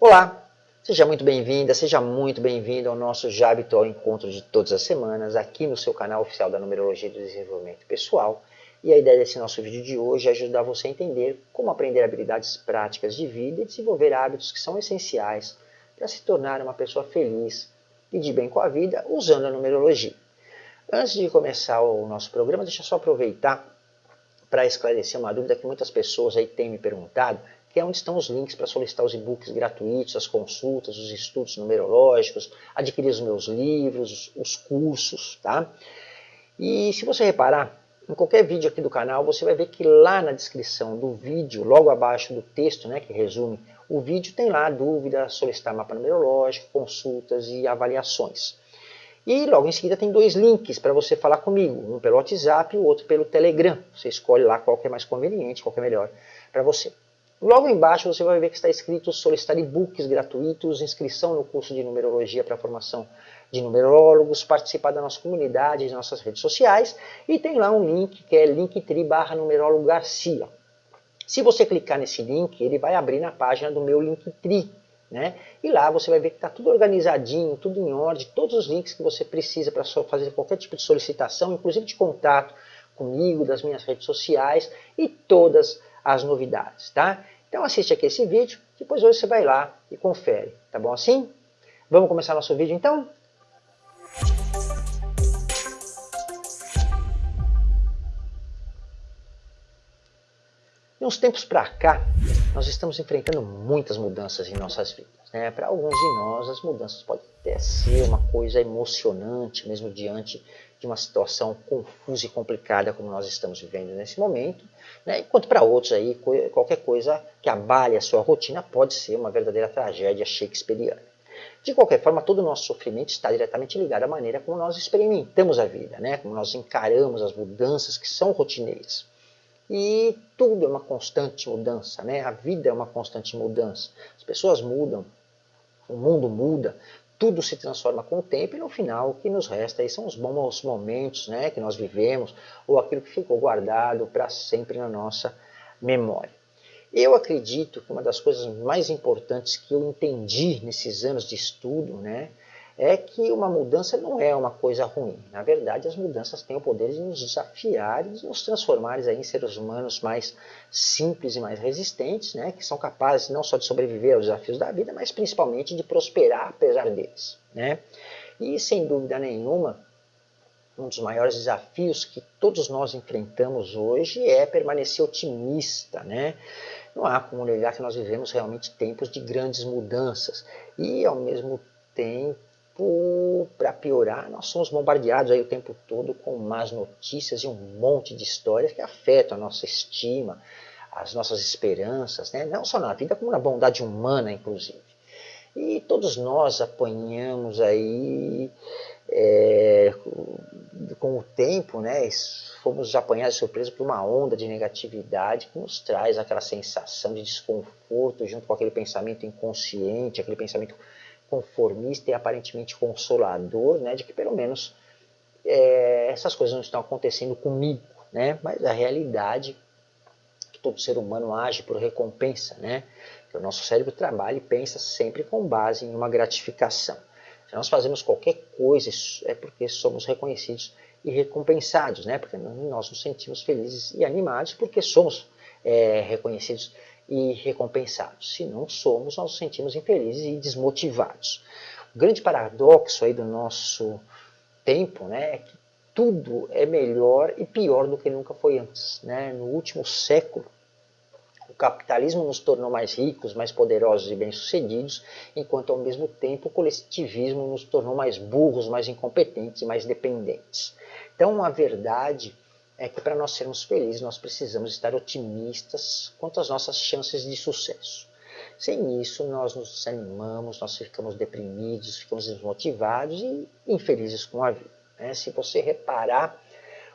Olá, seja muito bem-vinda, seja muito bem-vindo ao nosso já habitual encontro de todas as semanas aqui no seu canal oficial da Numerologia do Desenvolvimento Pessoal. E a ideia desse nosso vídeo de hoje é ajudar você a entender como aprender habilidades práticas de vida e desenvolver hábitos que são essenciais para se tornar uma pessoa feliz e de bem com a vida usando a numerologia. Antes de começar o nosso programa, deixa eu só aproveitar para esclarecer uma dúvida que muitas pessoas aí têm me perguntado, é onde estão os links para solicitar os e-books gratuitos, as consultas, os estudos numerológicos, adquirir os meus livros, os cursos, tá? E se você reparar, em qualquer vídeo aqui do canal, você vai ver que lá na descrição do vídeo, logo abaixo do texto, né, que resume o vídeo, tem lá dúvida, solicitar mapa numerológico, consultas e avaliações. E logo em seguida tem dois links para você falar comigo, um pelo WhatsApp e o outro pelo Telegram. Você escolhe lá qual que é mais conveniente, qual que é melhor para você. Logo embaixo você vai ver que está escrito solicitar e-books gratuitos, inscrição no curso de numerologia para formação de numerólogos, participar da nossa comunidade, das nossas redes sociais e tem lá um link que é linktree barra numerólogo Garcia. Se você clicar nesse link, ele vai abrir na página do meu Linktree. Né? E lá você vai ver que está tudo organizadinho, tudo em ordem, todos os links que você precisa para fazer qualquer tipo de solicitação, inclusive de contato comigo, das minhas redes sociais e todas as novidades, tá? Então assiste aqui esse vídeo, depois hoje você vai lá e confere, tá bom assim? Vamos começar nosso vídeo então? De uns tempos para cá, nós estamos enfrentando muitas mudanças em nossas vidas. Né? Para alguns de nós, as mudanças podem até ser uma coisa emocionante, mesmo diante de uma situação confusa e complicada como nós estamos vivendo nesse momento, né? enquanto para outros aí qualquer coisa que abale a sua rotina pode ser uma verdadeira tragédia shakespeariana. De qualquer forma, todo o nosso sofrimento está diretamente ligado à maneira como nós experimentamos a vida, né? como nós encaramos as mudanças que são rotineiras. E tudo é uma constante mudança, né? a vida é uma constante mudança. As pessoas mudam, o mundo muda, tudo se transforma com o tempo e no final o que nos resta aí são os bons momentos né, que nós vivemos ou aquilo que ficou guardado para sempre na nossa memória. Eu acredito que uma das coisas mais importantes que eu entendi nesses anos de estudo né, é que uma mudança não é uma coisa ruim. Na verdade, as mudanças têm o poder de nos desafiar e de nos transformar em seres humanos mais simples e mais resistentes, né, que são capazes não só de sobreviver aos desafios da vida, mas principalmente de prosperar apesar deles. Né? E, sem dúvida nenhuma, um dos maiores desafios que todos nós enfrentamos hoje é permanecer otimista, né? Não há como negar que nós vivemos realmente tempos de grandes mudanças e, ao mesmo tempo, para piorar, nós somos bombardeados aí o tempo todo com más notícias e um monte de histórias que afetam a nossa estima, as nossas esperanças, né? não só na vida, como na bondade humana, inclusive. E todos nós apanhamos aí, é, com o tempo, né, fomos apanhados de surpresa por uma onda de negatividade que nos traz aquela sensação de desconforto junto com aquele pensamento inconsciente, aquele pensamento conformista e aparentemente consolador, né, de que pelo menos é, essas coisas não estão acontecendo comigo, né, mas a realidade é que todo ser humano age por recompensa, né, que o nosso cérebro trabalha e pensa sempre com base em uma gratificação. Se nós fazemos qualquer coisa, é porque somos reconhecidos e recompensados, né, porque nós nos sentimos felizes e animados porque somos é, reconhecidos e recompensados. Se não somos, nós nos sentimos infelizes e desmotivados. O grande paradoxo aí do nosso tempo né, é que tudo é melhor e pior do que nunca foi antes. Né? No último século, o capitalismo nos tornou mais ricos, mais poderosos e bem-sucedidos, enquanto ao mesmo tempo o coletivismo nos tornou mais burros, mais incompetentes e mais dependentes. Então a verdade é que para nós sermos felizes nós precisamos estar otimistas quanto às nossas chances de sucesso. Sem isso nós nos desanimamos, nós ficamos deprimidos, ficamos desmotivados e infelizes com a vida. Né? Se você reparar,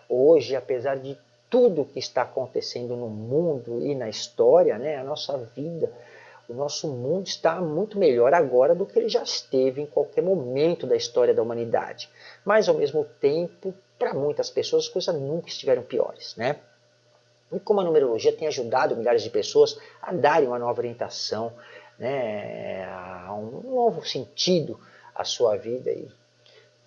hoje, apesar de tudo que está acontecendo no mundo e na história, né, a nossa vida, o nosso mundo está muito melhor agora do que ele já esteve em qualquer momento da história da humanidade. Mas, ao mesmo tempo, para muitas pessoas as coisas nunca estiveram piores, né? E como a numerologia tem ajudado milhares de pessoas a darem uma nova orientação, né, um novo sentido à sua vida e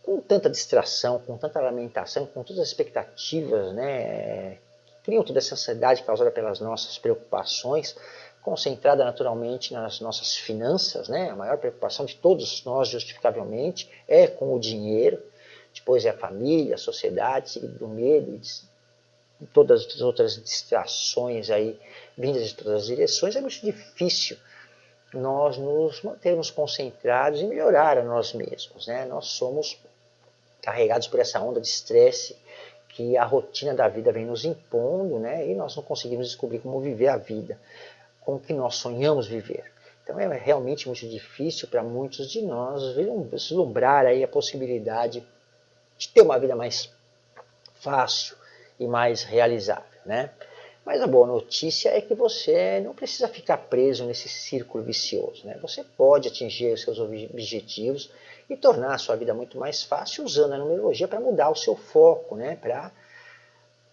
com tanta distração, com tanta lamentação, com todas as expectativas, né, criam toda essa ansiedade causada pelas nossas preocupações, concentrada naturalmente nas nossas finanças, né, a maior preocupação de todos nós, justificavelmente, é com o dinheiro, depois é a família, a sociedade, do medo e todas as outras distrações aí vindas de todas as direções, é muito difícil nós nos mantermos concentrados e melhorar a nós mesmos. Né? Nós somos carregados por essa onda de estresse que a rotina da vida vem nos impondo, né? E nós não conseguimos descobrir como viver a vida, com o que nós sonhamos viver. Então é realmente muito difícil para muitos de nós vislumbrar aí a possibilidade de ter uma vida mais fácil e mais realizável, né? Mas a boa notícia é que você não precisa ficar preso nesse círculo vicioso. Né? Você pode atingir os seus objetivos e tornar a sua vida muito mais fácil usando a numerologia para mudar o seu foco, né? para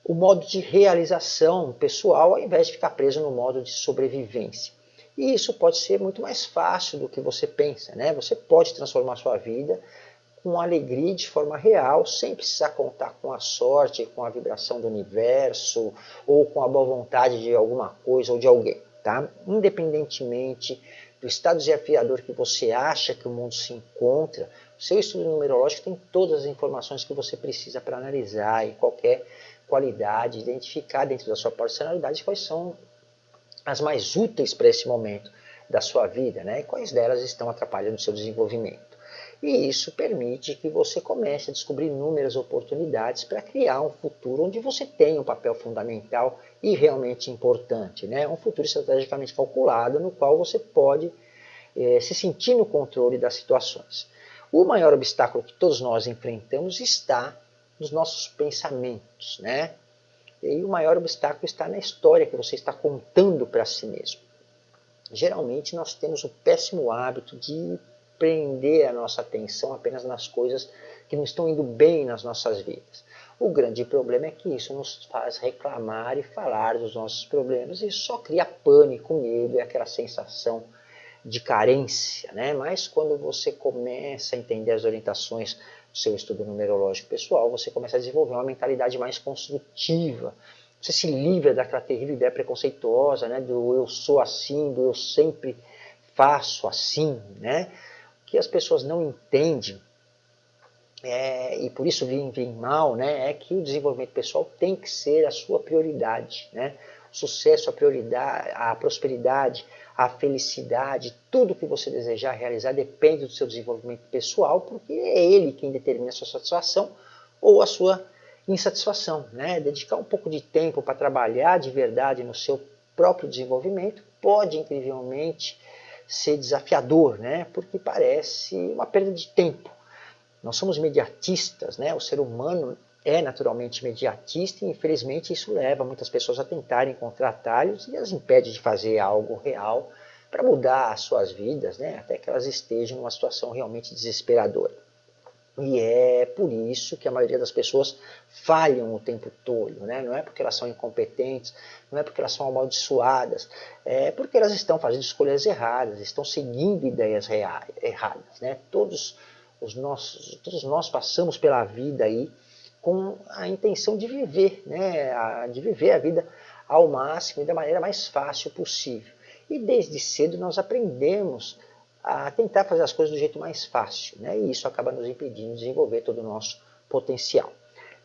o modo de realização pessoal, ao invés de ficar preso no modo de sobrevivência. E isso pode ser muito mais fácil do que você pensa. Né? Você pode transformar sua vida com alegria de forma real, sem precisar contar com a sorte, com a vibração do universo, ou com a boa vontade de alguma coisa ou de alguém. Tá? Independentemente do estado desafiador que você acha que o mundo se encontra, o seu estudo numerológico tem todas as informações que você precisa para analisar e qualquer qualidade, identificar dentro da sua personalidade quais são as mais úteis para esse momento da sua vida, né? e quais delas estão atrapalhando o seu desenvolvimento. E isso permite que você comece a descobrir inúmeras oportunidades para criar um futuro onde você tem um papel fundamental e realmente importante. Né? Um futuro estrategicamente calculado no qual você pode é, se sentir no controle das situações. O maior obstáculo que todos nós enfrentamos está nos nossos pensamentos. Né? E o maior obstáculo está na história que você está contando para si mesmo. Geralmente nós temos o péssimo hábito de prender a nossa atenção apenas nas coisas que não estão indo bem nas nossas vidas. O grande problema é que isso nos faz reclamar e falar dos nossos problemas e só cria pânico, medo e aquela sensação de carência. Né? Mas quando você começa a entender as orientações do seu estudo numerológico pessoal, você começa a desenvolver uma mentalidade mais construtiva. Você se livra daquela terrível ideia preconceituosa, né? do eu sou assim, do eu sempre faço assim, né? Que as pessoas não entendem, é, e por isso vivem mal, né, é que o desenvolvimento pessoal tem que ser a sua prioridade. Né? O sucesso, a prioridade, a prosperidade, a felicidade, tudo que você desejar realizar depende do seu desenvolvimento pessoal, porque é ele quem determina a sua satisfação ou a sua insatisfação. Né? Dedicar um pouco de tempo para trabalhar de verdade no seu próprio desenvolvimento pode incrivelmente ser desafiador, né? porque parece uma perda de tempo. Nós somos mediatistas, né? o ser humano é naturalmente imediatista e infelizmente isso leva muitas pessoas a tentarem encontrar atalhos e as impede de fazer algo real para mudar as suas vidas, né? até que elas estejam numa situação realmente desesperadora. E é por isso que a maioria das pessoas falham o tempo todo, né? não é porque elas são incompetentes, não é porque elas são amaldiçoadas, é porque elas estão fazendo escolhas erradas, estão seguindo ideias erradas. Né? Todos, os nossos, todos nós passamos pela vida aí com a intenção de viver, né? de viver a vida ao máximo e da maneira mais fácil possível. E desde cedo nós aprendemos a tentar fazer as coisas do jeito mais fácil, né? e isso acaba nos impedindo de desenvolver todo o nosso potencial.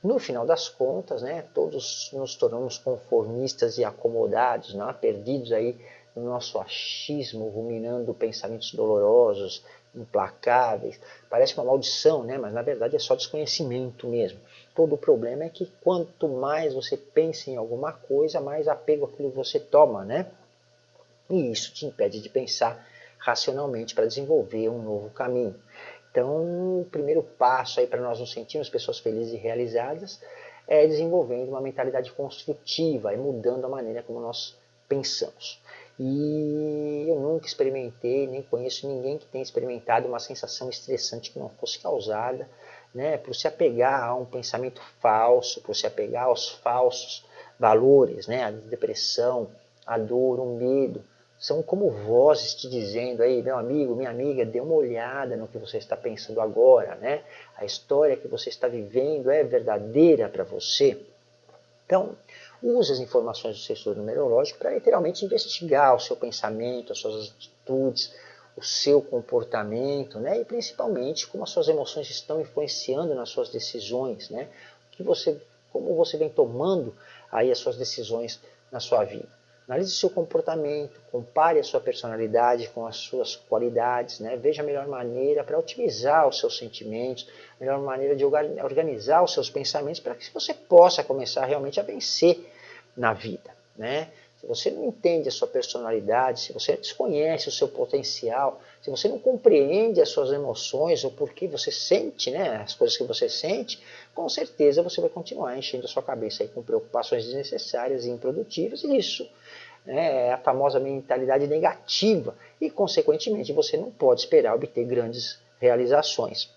No final das contas, né, todos nos tornamos conformistas e acomodados, né, perdidos aí no nosso achismo, ruminando pensamentos dolorosos, implacáveis. Parece uma maldição, né, mas na verdade é só desconhecimento mesmo. Todo o problema é que quanto mais você pensa em alguma coisa, mais apego àquilo você toma, né? E isso te impede de pensar racionalmente para desenvolver um novo caminho. Então, o primeiro passo aí para nós nos sentirmos pessoas felizes e realizadas é desenvolvendo uma mentalidade construtiva e mudando a maneira como nós pensamos. E eu nunca experimentei, nem conheço ninguém que tenha experimentado uma sensação estressante que não fosse causada né, por se apegar a um pensamento falso, por se apegar aos falsos valores, né, a depressão, a dor, o medo, são como vozes te dizendo aí, meu amigo, minha amiga, dê uma olhada no que você está pensando agora, né? A história que você está vivendo é verdadeira para você? Então, use as informações do seu estudo numerológico para literalmente investigar o seu pensamento, as suas atitudes, o seu comportamento, né? E principalmente como as suas emoções estão influenciando nas suas decisões, né? Que você, como você vem tomando aí as suas decisões na sua vida. Analise seu comportamento, compare a sua personalidade com as suas qualidades, né? veja a melhor maneira para otimizar os seus sentimentos, a melhor maneira de organizar os seus pensamentos para que você possa começar realmente a vencer na vida. Né? Se você não entende a sua personalidade, se você desconhece o seu potencial, se você não compreende as suas emoções ou por que você sente né, as coisas que você sente, com certeza você vai continuar enchendo a sua cabeça aí com preocupações desnecessárias e improdutivas e isso né, é a famosa mentalidade negativa e, consequentemente, você não pode esperar obter grandes realizações.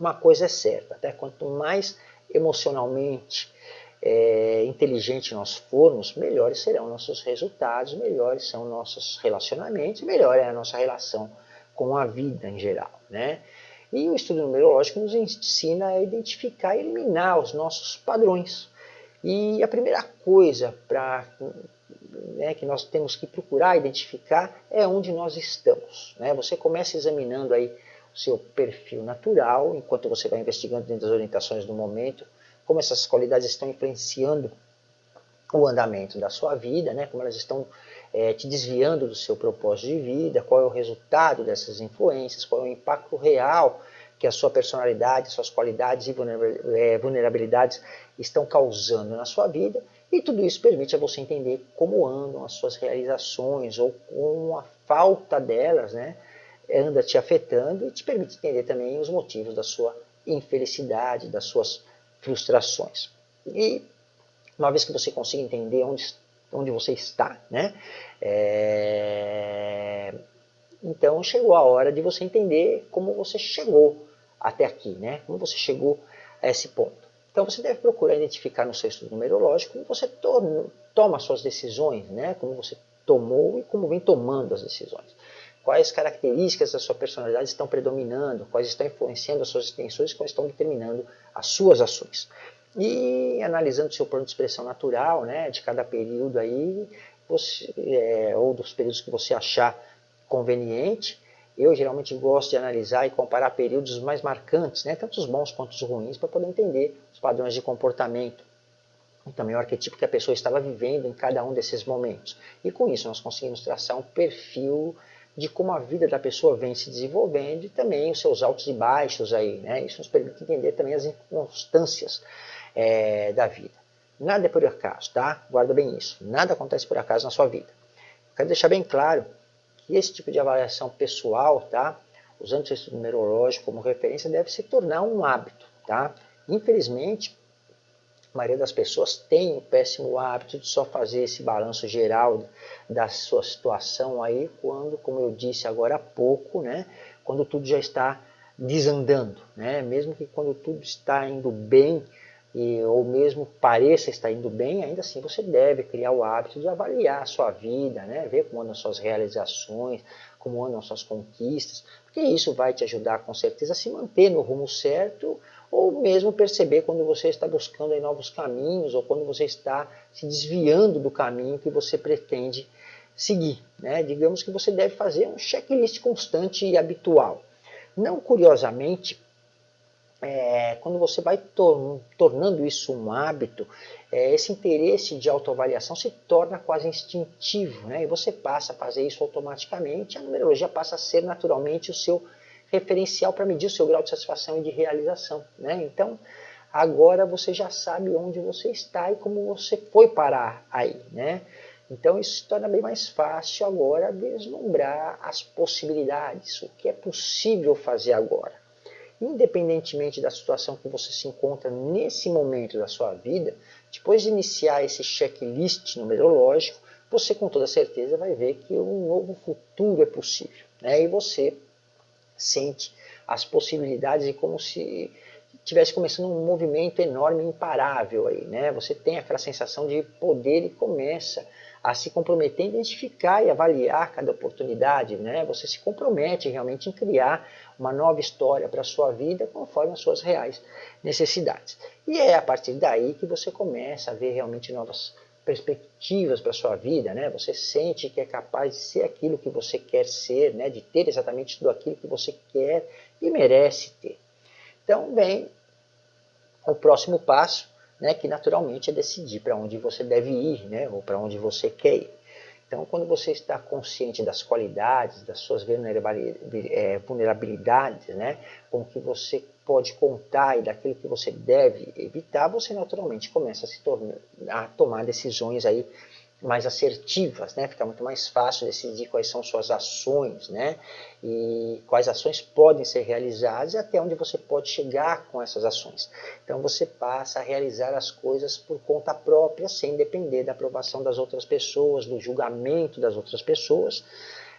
Uma coisa é certa, até quanto mais emocionalmente é, inteligente nós formos, melhores serão nossos resultados, melhores são nossos relacionamentos, melhor é a nossa relação com a vida em geral. Né? E o estudo numerológico nos ensina a identificar e eliminar os nossos padrões. E a primeira coisa para né, que nós temos que procurar identificar é onde nós estamos. Né? Você começa examinando aí o seu perfil natural, enquanto você vai investigando dentro das orientações do momento, como essas qualidades estão influenciando o andamento da sua vida, né? como elas estão é, te desviando do seu propósito de vida, qual é o resultado dessas influências, qual é o impacto real que a sua personalidade, suas qualidades e é, vulnerabilidades estão causando na sua vida e tudo isso permite a você entender como andam as suas realizações ou como a falta delas né, anda te afetando e te permite entender também os motivos da sua infelicidade, das suas frustrações. E uma vez que você consiga entender onde, onde você está, né, é... então chegou a hora de você entender como você chegou até aqui, né, como você chegou a esse ponto. Então você deve procurar identificar no seu estudo numerológico como você to toma suas decisões, né? como você tomou e como vem tomando as decisões. Quais características da sua personalidade estão predominando, quais estão influenciando as suas intenções, quais estão determinando as suas ações. E analisando o seu plano de expressão natural, né, de cada período aí, você, é, ou dos períodos que você achar conveniente, eu geralmente gosto de analisar e comparar períodos mais marcantes, né, tanto os bons quanto os ruins, para poder entender os padrões de comportamento e também o arquetipo que a pessoa estava vivendo em cada um desses momentos. E com isso nós conseguimos traçar um perfil de como a vida da pessoa vem se desenvolvendo e também os seus altos e baixos aí, né? Isso nos permite entender também as inconstâncias é, da vida. Nada é por acaso, tá? Guarda bem isso. Nada acontece por acaso na sua vida. Quero deixar bem claro que esse tipo de avaliação pessoal, tá? usando o estudo numerológico como referência, deve se tornar um hábito. Tá? Infelizmente, maioria das pessoas tem o péssimo hábito de só fazer esse balanço geral da sua situação aí, quando, como eu disse agora há pouco, né, quando tudo já está desandando. Né? Mesmo que quando tudo está indo bem, e, ou mesmo pareça estar indo bem, ainda assim você deve criar o hábito de avaliar a sua vida, né? ver como andam suas realizações, como andam suas conquistas, porque isso vai te ajudar com certeza a se manter no rumo certo, ou mesmo perceber quando você está buscando novos caminhos, ou quando você está se desviando do caminho que você pretende seguir. Né? Digamos que você deve fazer um checklist constante e habitual. Não curiosamente, é, quando você vai tor tornando isso um hábito, é, esse interesse de autoavaliação se torna quase instintivo, né? e você passa a fazer isso automaticamente, a numerologia passa a ser naturalmente o seu referencial para medir o seu grau de satisfação e de realização. Né? Então, agora você já sabe onde você está e como você foi parar aí. Né? Então, isso torna bem mais fácil agora deslumbrar as possibilidades, o que é possível fazer agora independentemente da situação que você se encontra nesse momento da sua vida, depois de iniciar esse checklist numerológico, você com toda certeza vai ver que um novo futuro é possível. Né? E você sente as possibilidades e como se estivesse começando um movimento enorme, imparável aí, né? Você tem aquela sensação de poder e começa a se comprometer identificar e avaliar cada oportunidade, né? Você se compromete realmente em criar uma nova história para a sua vida conforme as suas reais necessidades. E é a partir daí que você começa a ver realmente novas perspectivas para sua vida, né? Você sente que é capaz de ser aquilo que você quer ser, né? De ter exatamente tudo aquilo que você quer e merece ter. Então vem o próximo passo, né? Que naturalmente é decidir para onde você deve ir, né? Ou para onde você quer ir. Então, quando você está consciente das qualidades, das suas é, vulnerabilidades, né, com que você pode contar e daquilo que você deve evitar, você naturalmente começa a se tornar, a tomar decisões aí mais assertivas, né? Fica muito mais fácil decidir quais são suas ações, né? E quais ações podem ser realizadas e até onde você pode chegar com essas ações. Então você passa a realizar as coisas por conta própria, sem depender da aprovação das outras pessoas, do julgamento das outras pessoas.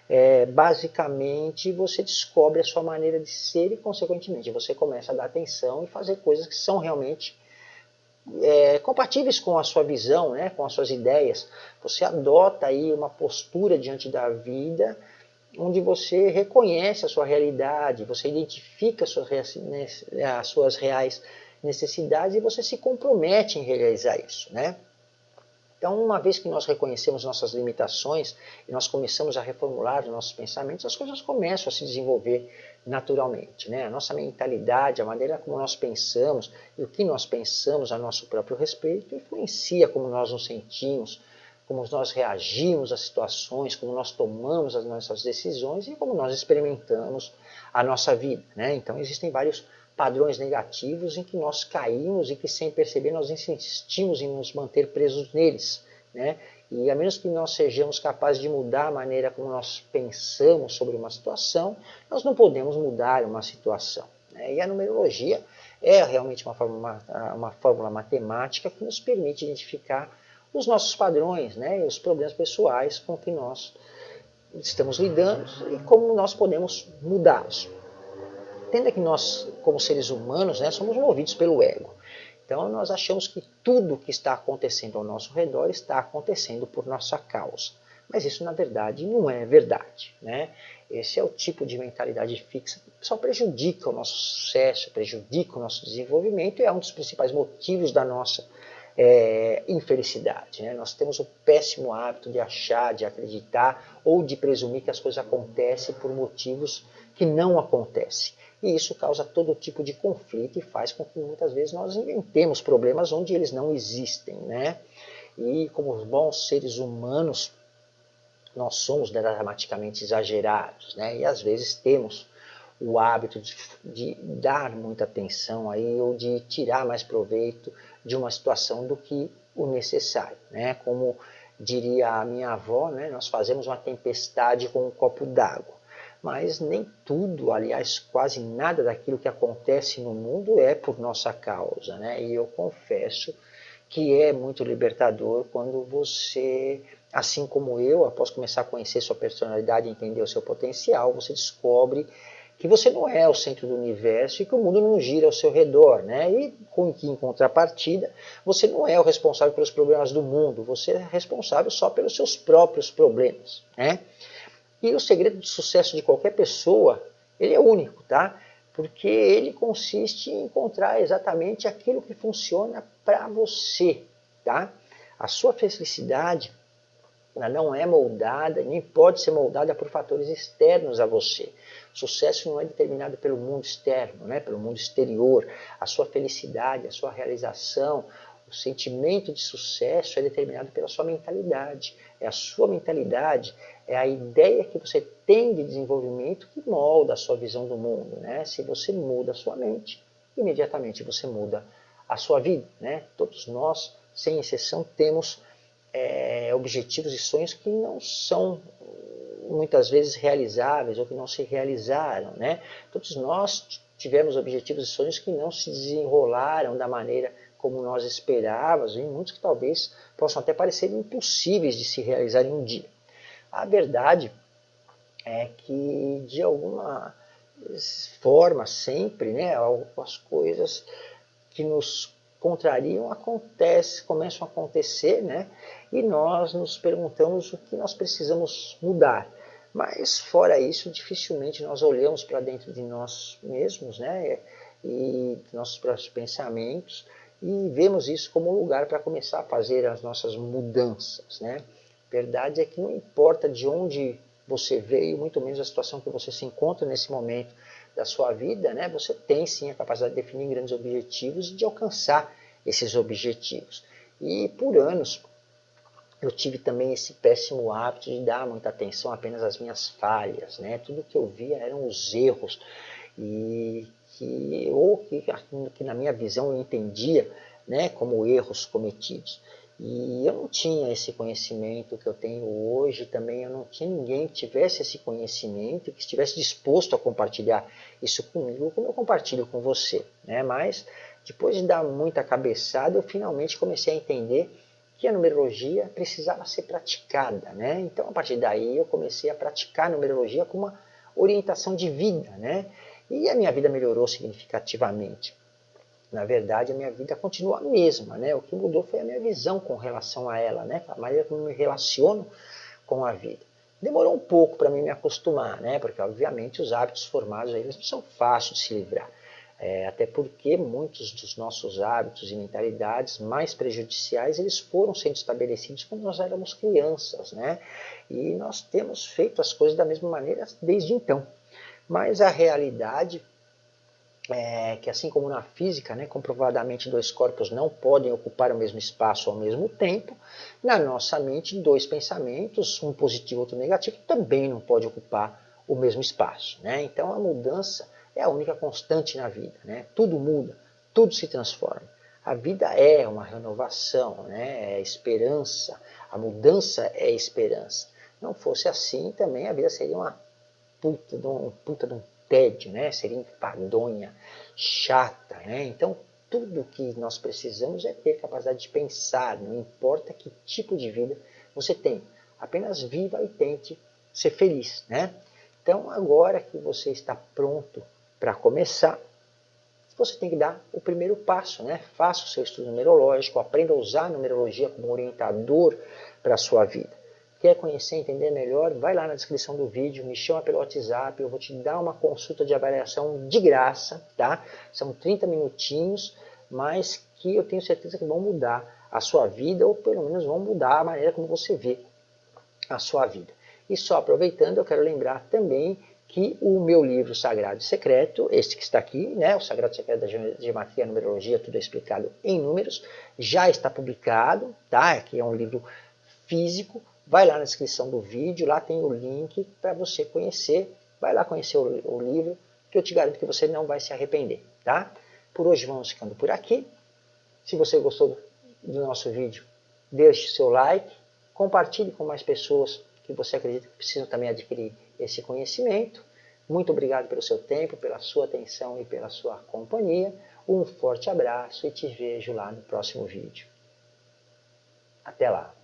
É, basicamente você descobre a sua maneira de ser e consequentemente você começa a dar atenção e fazer coisas que são realmente é, compatíveis com a sua visão, né, com as suas ideias. Você adota aí uma postura diante da vida onde você reconhece a sua realidade, você identifica as suas, as suas reais necessidades e você se compromete em realizar isso. Né? Então, uma vez que nós reconhecemos nossas limitações e nós começamos a reformular os nossos pensamentos, as coisas começam a se desenvolver naturalmente. Né? A nossa mentalidade, a maneira como nós pensamos e o que nós pensamos a nosso próprio respeito influencia como nós nos sentimos, como nós reagimos às situações, como nós tomamos as nossas decisões e como nós experimentamos a nossa vida. Né? Então, existem vários padrões negativos em que nós caímos e que sem perceber nós insistimos em nos manter presos neles. Né? E a menos que nós sejamos capazes de mudar a maneira como nós pensamos sobre uma situação, nós não podemos mudar uma situação. Né? E a numerologia é realmente uma fórmula, uma fórmula matemática que nos permite identificar os nossos padrões né? e os problemas pessoais com que nós estamos lidando e como nós podemos mudá-los. Entenda que nós, como seres humanos, né, somos movidos pelo ego. Então nós achamos que tudo que está acontecendo ao nosso redor está acontecendo por nossa causa. Mas isso na verdade não é verdade. Né? Esse é o tipo de mentalidade fixa que só prejudica o nosso sucesso, prejudica o nosso desenvolvimento e é um dos principais motivos da nossa é, infelicidade. Né? Nós temos o péssimo hábito de achar, de acreditar ou de presumir que as coisas acontecem por motivos que não acontecem. E isso causa todo tipo de conflito e faz com que muitas vezes nós inventemos problemas onde eles não existem. Né? E como bons seres humanos, nós somos dramaticamente exagerados. Né? E às vezes temos o hábito de, de, dar muita atenção aí ou de tirar mais proveito de uma situação do que o necessário, né? Como diria a minha avó, né? Nós fazemos uma tempestade com um copo d'água mas nem tudo, aliás, quase nada daquilo que acontece no mundo é por nossa causa, né? E eu confesso que é muito libertador quando você, assim como eu, após começar a conhecer sua personalidade e entender o seu potencial, você descobre que você não é o centro do universo e que o mundo não gira ao seu redor, né? E com que em contrapartida, você não é o responsável pelos problemas do mundo, você é responsável só pelos seus próprios problemas, né? E o segredo de sucesso de qualquer pessoa, ele é único, tá? Porque ele consiste em encontrar exatamente aquilo que funciona para você, tá? A sua felicidade ela não é moldada, nem pode ser moldada por fatores externos a você. O sucesso não é determinado pelo mundo externo, né? pelo mundo exterior. A sua felicidade, a sua realização, o sentimento de sucesso é determinado pela sua mentalidade. É a sua mentalidade, é a ideia que você tem de desenvolvimento que molda a sua visão do mundo. Né? Se você muda a sua mente, imediatamente você muda a sua vida. Né? Todos nós, sem exceção, temos é, objetivos e sonhos que não são muitas vezes realizáveis ou que não se realizaram. Né? Todos nós tivemos objetivos e sonhos que não se desenrolaram da maneira como nós esperávamos, e muitos que talvez possam até parecer impossíveis de se realizar em um dia. A verdade é que, de alguma forma, sempre, né, as coisas que nos contrariam acontece, começam a acontecer, né? E nós nos perguntamos o que nós precisamos mudar. Mas fora isso, dificilmente nós olhamos para dentro de nós mesmos, né? E nossos próprios pensamentos e vemos isso como um lugar para começar a fazer as nossas mudanças, né? Verdade é que não importa de onde você veio, muito menos a situação que você se encontra nesse momento da sua vida, né? Você tem sim a capacidade de definir grandes objetivos e de alcançar esses objetivos. E por anos eu tive também esse péssimo hábito de dar muita atenção apenas às minhas falhas, né? Tudo que eu via eram os erros e que ou que, na minha visão eu entendia, né, como erros cometidos. E eu não tinha esse conhecimento que eu tenho hoje, também eu não tinha ninguém que tivesse esse conhecimento, que estivesse disposto a compartilhar isso comigo, como eu compartilho com você. Né? Mas depois de dar muita cabeçada, eu finalmente comecei a entender que a numerologia precisava ser praticada. Né? Então, a partir daí, eu comecei a praticar a numerologia como uma orientação de vida. Né? E a minha vida melhorou significativamente. Na verdade, a minha vida continua a mesma. Né? O que mudou foi a minha visão com relação a ela, né? a maneira como me relaciono com a vida. Demorou um pouco para mim me acostumar, né? porque obviamente os hábitos formados eles não são fáceis de se livrar. É, até porque muitos dos nossos hábitos e mentalidades mais prejudiciais eles foram sendo estabelecidos quando nós éramos crianças, né? E nós temos feito as coisas da mesma maneira desde então. Mas a realidade é que assim como na física, né, comprovadamente dois corpos não podem ocupar o mesmo espaço ao mesmo tempo, na nossa mente dois pensamentos, um positivo e outro negativo, também não podem ocupar o mesmo espaço. Né? Então a mudança é a única constante na vida. Né? Tudo muda, tudo se transforma. A vida é uma renovação, né? é esperança. A mudança é esperança. Não fosse assim, também a vida seria uma puta de um, puta de um tédio, né? seria enfadonha, chata. Né? Então, tudo que nós precisamos é ter capacidade de pensar, não importa que tipo de vida você tem. Apenas viva e tente ser feliz. Né? Então, agora que você está pronto para começar, você tem que dar o primeiro passo, né? Faça o seu estudo numerológico, aprenda a usar a numerologia como orientador para a sua vida. Quer conhecer, entender melhor? Vai lá na descrição do vídeo, me chama pelo WhatsApp, eu vou te dar uma consulta de avaliação de graça, tá? São 30 minutinhos, mas que eu tenho certeza que vão mudar a sua vida, ou pelo menos vão mudar a maneira como você vê a sua vida. E só aproveitando, eu quero lembrar também que o meu livro Sagrado e Secreto, este que está aqui, né, o Sagrado e Secreto da Geometria e Numerologia, tudo é explicado em números, já está publicado, tá? Aqui é um livro físico, vai lá na descrição do vídeo, lá tem o link para você conhecer, vai lá conhecer o, o livro, que eu te garanto que você não vai se arrepender, tá? Por hoje vamos ficando por aqui. Se você gostou do nosso vídeo, deixe seu like, compartilhe com mais pessoas que você acredita que precisam também adquirir esse conhecimento. Muito obrigado pelo seu tempo, pela sua atenção e pela sua companhia. Um forte abraço e te vejo lá no próximo vídeo. Até lá!